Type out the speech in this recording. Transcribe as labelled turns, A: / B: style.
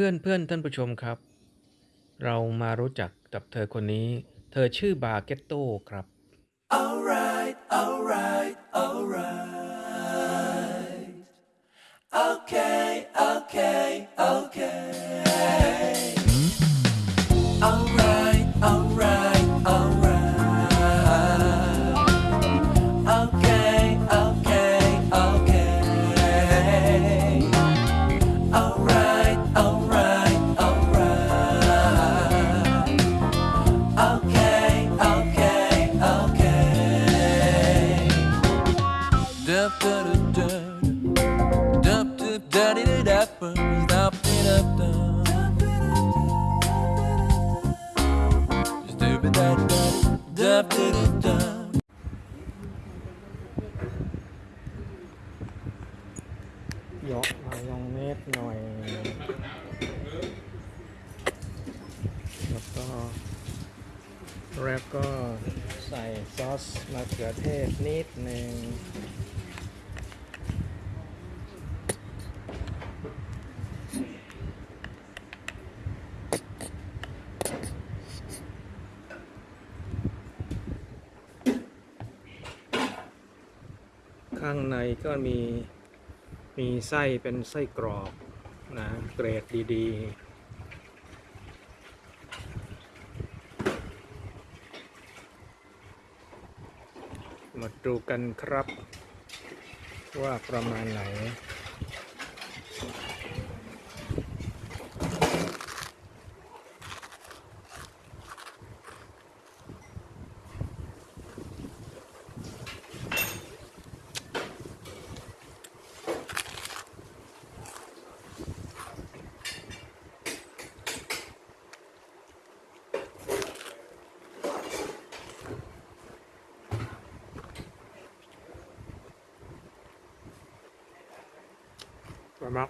A: พื่อนเพื่อนท่านผู้ชมครับ เรามารู้จักกับเธอคนนี้ เธอชื่อบาเกตโตครับ
B: Alright, alright, alright.
A: น่อย แล้วก็ แล้วก็ใส่ซอสมะเขือเทศนิดหนึ่ง ข้างในก็มีมีไส้เป็นไส้กรอบนะเกรดดีๆ มาดูกันครับว่าประมาณไหน 干嘛？